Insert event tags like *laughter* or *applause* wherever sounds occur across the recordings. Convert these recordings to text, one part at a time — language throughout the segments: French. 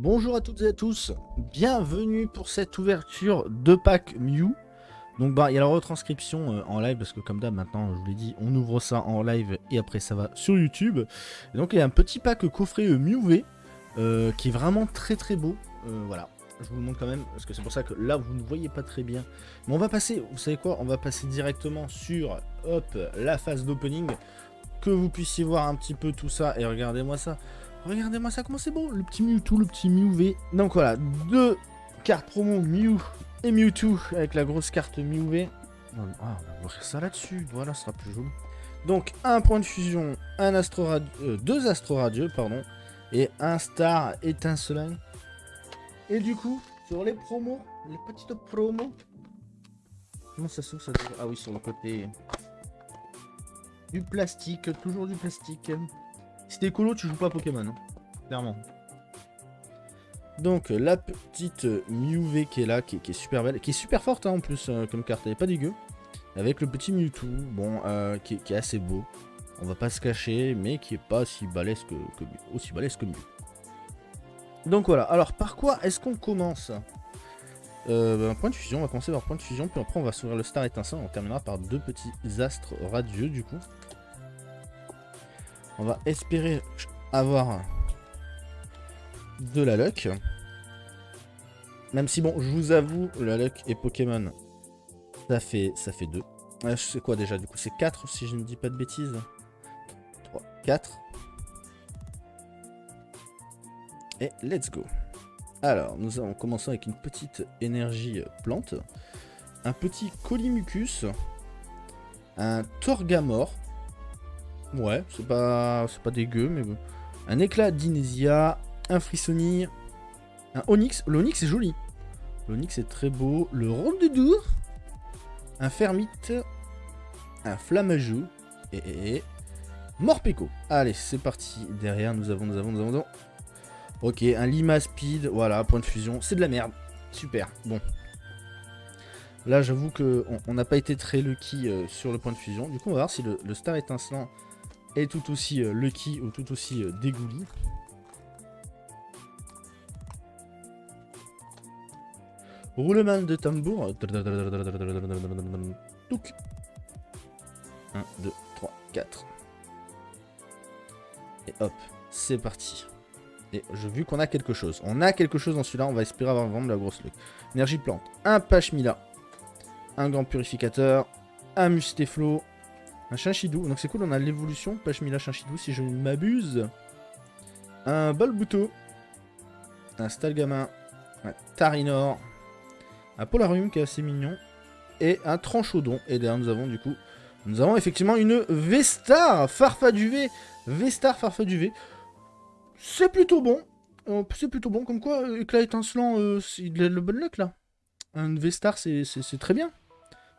Bonjour à toutes et à tous, bienvenue pour cette ouverture de pack Mew. Donc bah il y a la retranscription euh, en live parce que comme d'hab maintenant je vous l'ai dit on ouvre ça en live et après ça va sur YouTube. Donc il y a un petit pack coffret euh, Mew V euh, qui est vraiment très très beau. voilà, je vous le montre quand même parce que c'est pour ça que là vous ne voyez pas très bien. Mais on va passer, vous savez quoi, on va passer directement sur hop la phase d'opening que vous puissiez voir un petit peu tout ça et regardez-moi ça. Regardez-moi ça, comment c'est beau Le petit Mewtwo, le petit Mew V. Donc voilà, deux cartes promo Mew et Mewtwo avec la grosse carte Mew V. Ah, on va voir ça là-dessus. Voilà, ce sera plus joli. Donc, un point de fusion, un astro euh, deux astro radieux, pardon, et un star étincelant. Et du coup, sur les promos, les petites promos, comment ça s'ouvre ça Ah oui, sur le côté du plastique, toujours du plastique. Si t'es écolo, tu joues pas à Pokémon. Hein. Clairement. Donc, la petite Mew qui est là, qui, est super belle, qui est super forte hein, en plus euh, comme carte, elle est pas dégueu. Avec le petit Mewtwo, bon, euh, qui, est assez beau. On va pas se cacher, mais qui est pas si balèze que, aussi balèze que Mew. Donc voilà, alors par quoi est-ce qu'on commence? Euh, ben, point de fusion, on va commencer par point de fusion, puis après on va s'ouvrir le star étincelant, on terminera par deux petits astres radieux du coup. On va espérer avoir de la luck. Même si, bon, je vous avoue, la luck et Pokémon, ça fait, ça fait 2. Ah, je sais quoi déjà, du coup, c'est 4 si je ne dis pas de bêtises. 3, 4. Et let's go. Alors, nous allons commencer avec une petite énergie plante. Un petit Colimucus. Un Torgamor. Ouais, c'est pas, pas dégueu, mais bon. Un éclat d'Inésia, un frissonnier, un Onyx. L'Onyx est joli. L'Onyx est très beau. Le Rondedour, un Fermite, un Flammajou et, et, Morpeko. Allez, c'est parti. Derrière, nous avons, nous avons, nous avons... Ok, un Lima Speed, voilà, point de fusion. C'est de la merde. Super, bon. Là, j'avoue qu'on n'a pas été très lucky euh, sur le point de fusion. Du coup, on va voir si le, le Star étincelant est tout aussi euh, lucky ou tout aussi euh, dégouli. Roulement de tambour. 1, 2, 3, 4. Et hop, c'est parti. Et je, vu qu'on a quelque chose. On a quelque chose dans celui-là, on va espérer avoir vraiment de la grosse luck. Énergie plante, un Pachmila, un grand purificateur, un Mustéflo, un Chinchidou. Donc c'est cool, on a l'évolution. Pachmila Chinchidou, si je ne m'abuse. Un Balbuto. Un Stalgamin. Un Tarinor. Un Polarium qui est assez mignon. Et un Tranchodon. Et derrière, nous avons du coup... Nous avons effectivement une Vestar V Vestar V C'est plutôt bon. Euh, c'est plutôt bon. Comme quoi, éclat étincelant, euh, il a le bon luck là. Un Vestar, c'est très bien.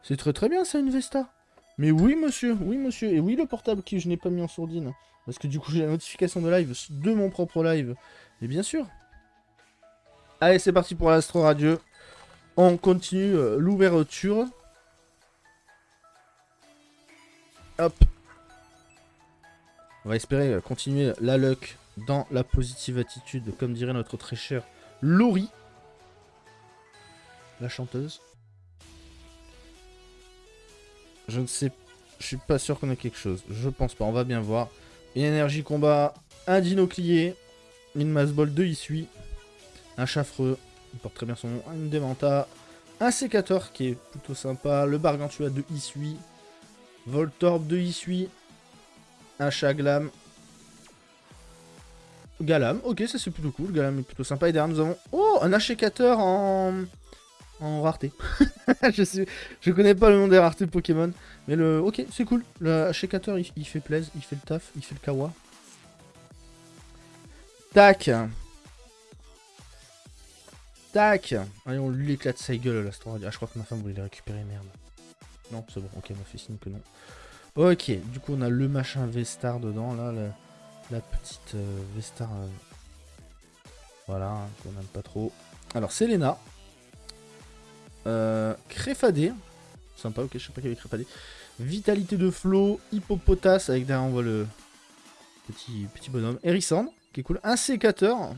C'est très très bien ça, une Vestar. Mais oui, monsieur, oui, monsieur. Et oui, le portable qui je n'ai pas mis en sourdine. Parce que du coup, j'ai la notification de live de mon propre live. Et bien sûr. Allez, c'est parti pour l'Astro Radio. On continue euh, l'ouverture. Hop. On va espérer euh, continuer la luck dans la positive attitude, comme dirait notre très cher Laurie. La chanteuse. Je ne sais... Je suis pas sûr qu'on ait quelque chose. Je pense pas. On va bien voir. Une énergie combat. Un dinoclier. Une masse ball de Issui. Un chaffreux. Il porte très bien son nom. Une Demanta. Un sécateur qui est plutôt sympa. Le Bargantua de Issui. Voltorb de Issui. Un Chaglam. Galam. Ok, ça c'est plutôt cool. Galam est plutôt sympa. Et derrière nous avons... Oh Un achécateur en rareté. *laughs* *laughs* je, je connais pas le nom des raretés Pokémon. Mais le. Ok, c'est cool. Le Shakator, il, il, fait plaisir, il fait le taf, il fait le kawa. Tac. Tac. Allez, on lui éclate sa gueule, là, Ah, je crois que ma femme voulait les récupérer, merde. Non, c'est bon, ok, m'a fait signe que non. Ok, du coup, on a le machin Vestar dedans, là, la, petite euh, Vestar. Euh, voilà, hein, qu'on aime pas trop. Alors, Selena, euh, Créfadé. Sympa, ok, je sais pas qu'il y avait Créfadé. Vitalité de flot, Hippopotas, avec derrière on voit le petit, petit bonhomme. Hérissandre, qui est cool. Un sécateur.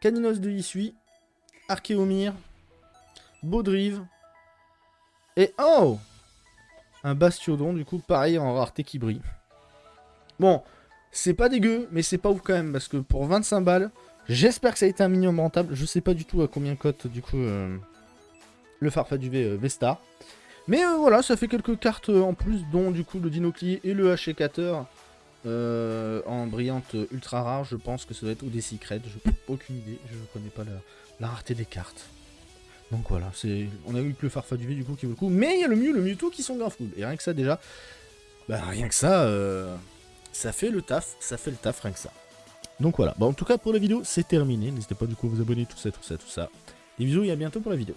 Caninos de Yisui, Archéomir, Baudrive, et oh Un Bastiodon, du coup, pareil en rareté qui brille. Bon, c'est pas dégueu, mais c'est pas ouf quand même, parce que pour 25 balles, j'espère que ça a été un minimum rentable. Je sais pas du tout à combien cote, du coup, euh, le Farfaduvé euh, Vesta. Mais euh, voilà, ça fait quelques cartes en plus, dont du coup le Dinoclier et le Hachécateur en brillante ultra rare. Je pense que ça doit être ou des Secrets, je aucune idée, je connais pas la, rareté des cartes. Donc voilà, on a eu que le Farfaduvé du coup qui vaut le coup. Mais il y a le mieux, le Mewtwo qui sont grave cool. Et rien que ça déjà, bah rien que ça, ça fait le taf, ça fait le taf rien que ça. Donc voilà, bon, en tout cas pour la vidéo c'est terminé, n'hésitez pas du coup à vous abonner, tout ça, tout ça, tout ça. Des bisous et à bientôt pour la vidéo.